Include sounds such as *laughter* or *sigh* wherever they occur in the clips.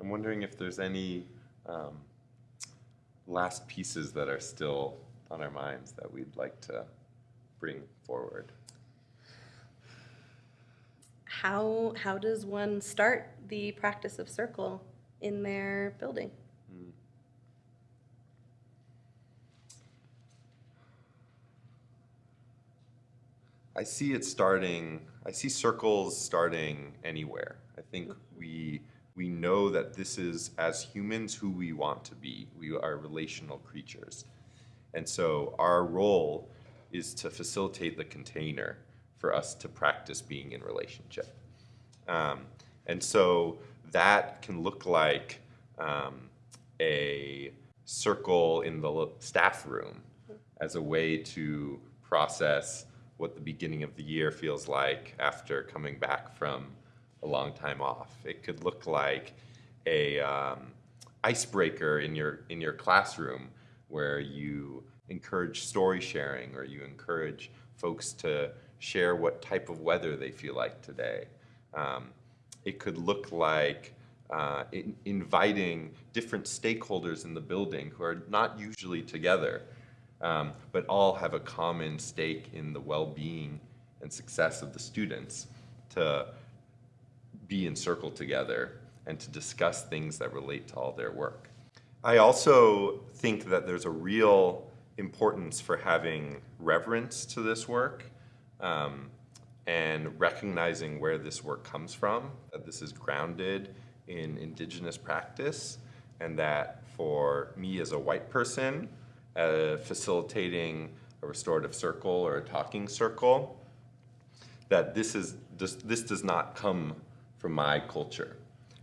I'm wondering if there's any um, last pieces that are still on our minds that we'd like to bring forward. How, how does one start the practice of circle in their building? I see it starting, I see circles starting anywhere. I think we, we know that this is, as humans, who we want to be. We are relational creatures. And so our role is to facilitate the container for us to practice being in relationship. Um, and so that can look like um, a circle in the staff room as a way to process what the beginning of the year feels like after coming back from a long time off. It could look like a um, icebreaker in your in your classroom where you encourage story sharing or you encourage folks to share what type of weather they feel like today. Um, it could look like uh, in, inviting different stakeholders in the building who are not usually together um, but all have a common stake in the well-being and success of the students to be in circle together and to discuss things that relate to all their work. I also think that there's a real importance for having reverence to this work um, and recognizing where this work comes from, that this is grounded in indigenous practice, and that for me as a white person, uh, facilitating a restorative circle or a talking circle, that this, is, this, this does not come from my culture.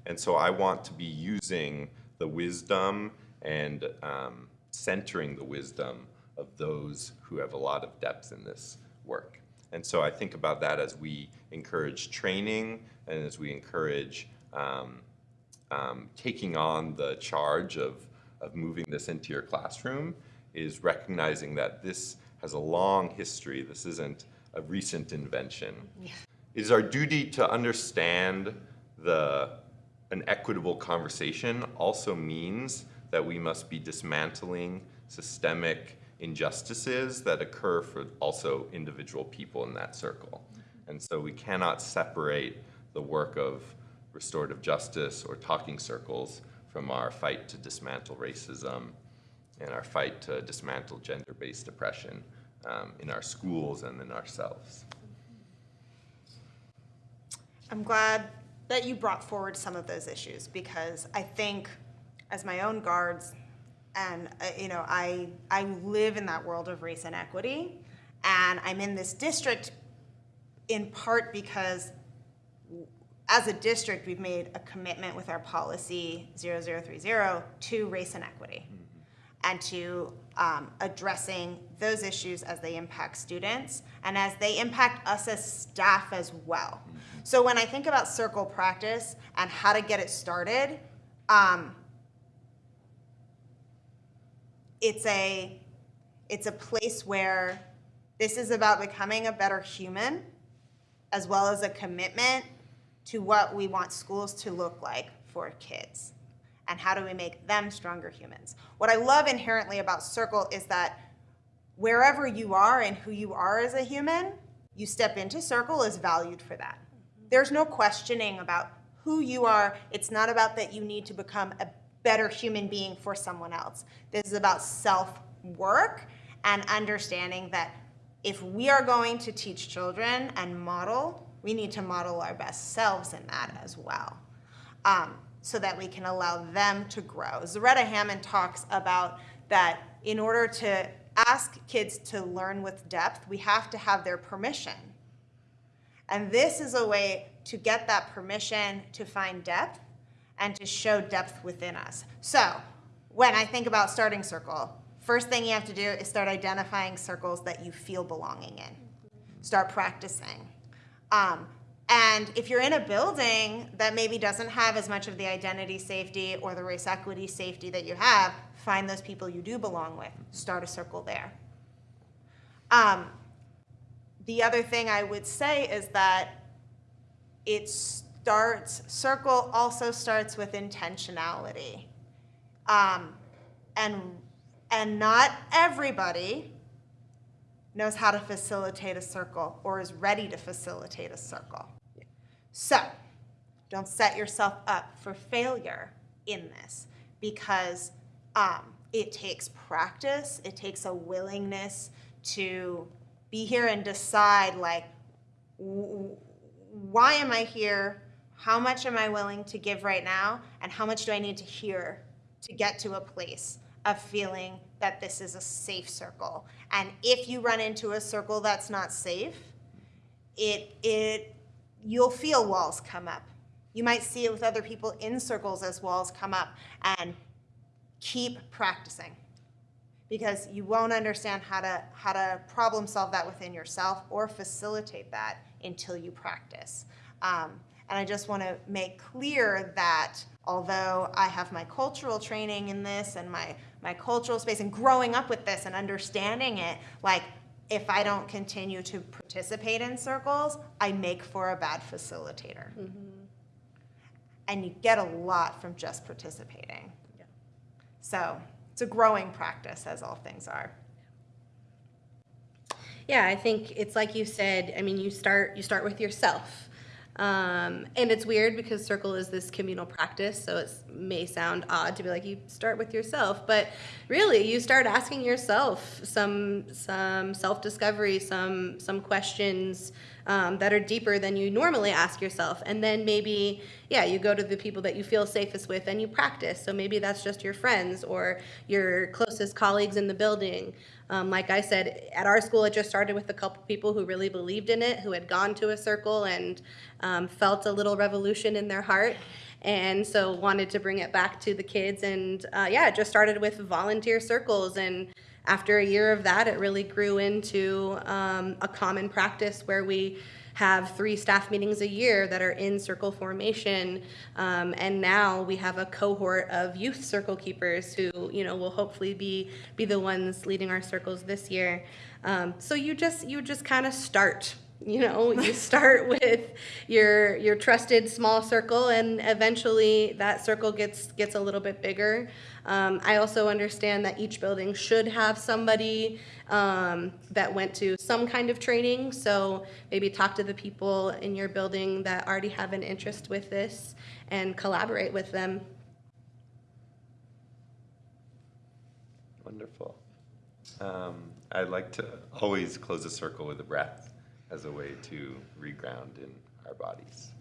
And so I want to be using the wisdom and um, centering the wisdom of those who have a lot of depth in this work. And so I think about that as we encourage training and as we encourage um, um, taking on the charge of, of moving this into your classroom is recognizing that this has a long history. This isn't a recent invention. Yeah. Is our duty to understand the an equitable conversation also means that we must be dismantling systemic injustices that occur for also individual people in that circle. And so we cannot separate the work of restorative justice or talking circles from our fight to dismantle racism and our fight to dismantle gender-based oppression um, in our schools and in ourselves. I'm glad that you brought forward some of those issues because I think as my own guards and uh, you know I I live in that world of race and equity and I'm in this district in part because as a district we've made a commitment with our policy 0030 to race and equity. Mm -hmm and to um, addressing those issues as they impact students and as they impact us as staff as well. So when I think about circle practice and how to get it started, um, it's a it's a place where this is about becoming a better human as well as a commitment to what we want schools to look like for kids and how do we make them stronger humans. What I love inherently about Circle is that wherever you are and who you are as a human, you step into Circle is valued for that. There's no questioning about who you are. It's not about that you need to become a better human being for someone else. This is about self-work and understanding that if we are going to teach children and model, we need to model our best selves in that as well. Um, so that we can allow them to grow. Zaretta Hammond talks about that in order to ask kids to learn with depth, we have to have their permission. And this is a way to get that permission to find depth and to show depth within us. So when I think about starting circle, first thing you have to do is start identifying circles that you feel belonging in. Start practicing. Um, and if you're in a building that maybe doesn't have as much of the identity safety or the race equity safety that you have, find those people you do belong with. Start a circle there. Um, the other thing I would say is that it's starts, circle also starts with intentionality. Um, and, and not everybody knows how to facilitate a circle or is ready to facilitate a circle. So, don't set yourself up for failure in this because um, it takes practice, it takes a willingness to be here and decide, like, why am I here? How much am I willing to give right now? And how much do I need to hear to get to a place of feeling that this is a safe circle? And if you run into a circle that's not safe, it, it, you'll feel walls come up. You might see it with other people in circles as walls come up and keep practicing because you won't understand how to, how to problem solve that within yourself or facilitate that until you practice. Um, and I just want to make clear that although I have my cultural training in this and my, my cultural space and growing up with this and understanding it, like if I don't continue to participate in circles, I make for a bad facilitator. And you get a lot from just participating. Yeah. So it's a growing practice, as all things are. Yeah, I think it's like you said. I mean, you start you start with yourself, um, and it's weird because circle is this communal practice, so it may sound odd to be like you start with yourself, but really you start asking yourself some some self discovery, some some questions um, that are deeper than you normally ask yourself, and then maybe yeah, you go to the people that you feel safest with and you practice. So maybe that's just your friends or your closest colleagues in the building. Um, like I said, at our school, it just started with a couple people who really believed in it, who had gone to a circle and um, felt a little revolution in their heart. And so wanted to bring it back to the kids. And uh, yeah, it just started with volunteer circles. And after a year of that, it really grew into um, a common practice where we have three staff meetings a year that are in circle formation. Um, and now we have a cohort of youth circle keepers who, you know, will hopefully be, be the ones leading our circles this year. Um, so you just, you just kind of start you know you *laughs* start with your your trusted small circle and eventually that circle gets gets a little bit bigger. Um, i also understand that each building should have somebody um, that went to some kind of training. So maybe talk to the people in your building that already have an interest with this and collaborate with them. Wonderful. Um, I'd like to always close a circle with a breath as a way to reground in our bodies.